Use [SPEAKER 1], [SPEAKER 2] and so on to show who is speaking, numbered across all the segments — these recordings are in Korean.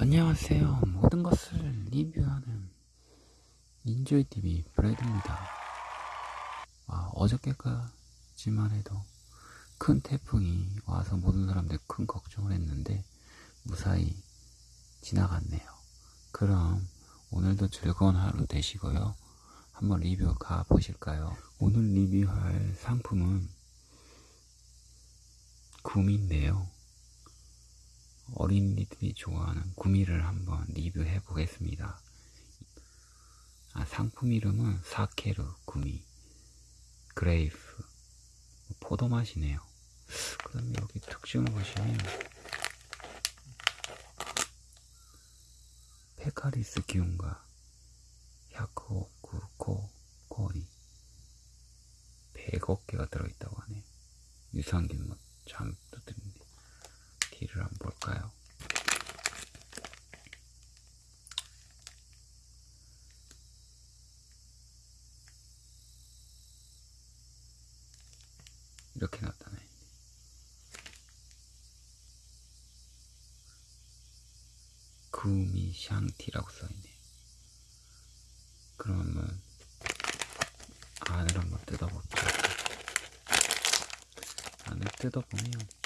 [SPEAKER 1] 안녕하세요. 모든 것을 리뷰하는 인조이TV 브레드입니다. 아, 어저께까지만 해도 큰 태풍이 와서 모든 사람들 큰 걱정을 했는데 무사히 지나갔네요. 그럼 오늘도 즐거운 하루 되시고요. 한번 리뷰 가 보실까요? 오늘 리뷰할 상품은 구미인데요. 어린이들이 좋아하는 구미를 한번 리뷰해 보겠습니다. 아, 상품 이름은 사케르 구미 그레이프 포도 맛이네요. 그 다음에 여기 특징을 보시면 페카리스 기운과 야쿠오쿠 코 코리 100억 개가 들어있다고 하네. 유산균 뭐 잠도 드는데 뒤를 한번 볼까요? 이렇게 나타나요. 구미 샹티라고 써있네요. 그러면 안을 한번 뜯어볼게요. 안을 뜯어보면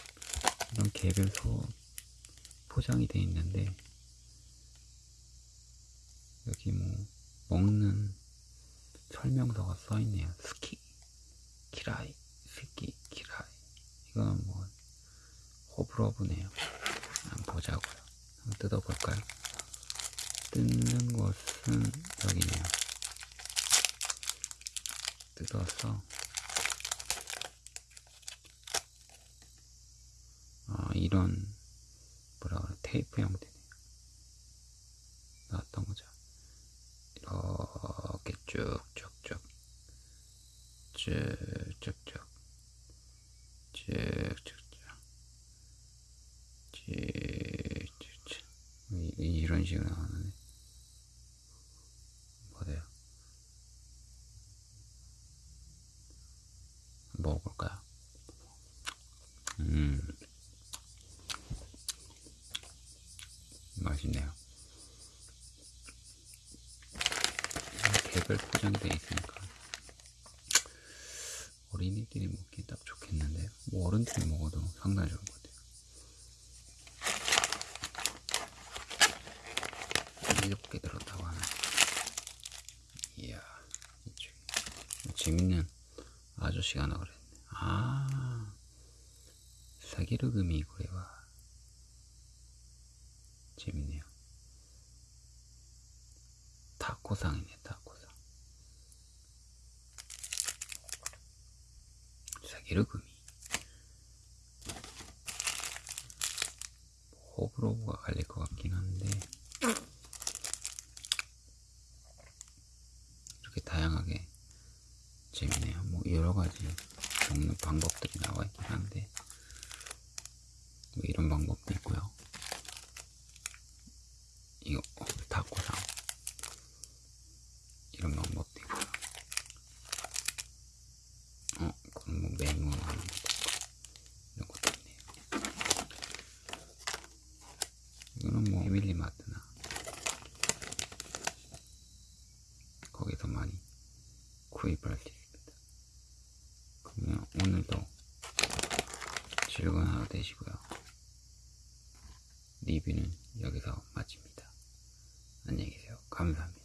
[SPEAKER 1] 이런 개별 소 포장이 되어 있는데 여기 뭐 먹는 설명서가 써 있네요. 스키 키라이 스키 키라이 이거는 뭐 호불호브네요. 한번 보자고요. 한번 뜯어볼까요? 뜯는 것은 여기네요. 뜯어서 아, 이런 뭐라 그래 테이프 형태네요. 나왔던 거죠. 이렇게 쭉쭉쭉 쭉쭉쭉 쭉쭉쭉 쭉쭉쭉 이- 이런 식으로 나오는데 뭐래요? 먹어볼까요? 음 맛있네요. 개별 포장이 되어 있으니까 어린이들이 먹기 딱 좋겠는데요. 뭐 어른들이 먹어도 상당히 좋은 것 같아요. 개 들었다고 하네. 이야, 재밌는 아저씨가 하나 그랬네. 아, 사기르금이 그래와 재밌네요. 타코상이네, 타코상. 사기르금이. 호불호가 갈릴 것 같긴 한데, 이렇게 다양하게 재밌네요. 뭐, 여러 가지 먹는 방법들이 나와 있긴 한데, 뭐 이런 방법도 있고요. 이거 어, 타코상 이런 방법도 있고요. 어, 그럼 뭐 메뉴 하는 것도 있고 이런 것도 있네요. 이거는 뭐 패밀리마트나 거기서 많이 구입할 수 있습니다. 그러면 오늘도 즐거운 하루 되시고요. 리뷰는 여기서 마칩니다. 안녕히 계세요. 감사합니다.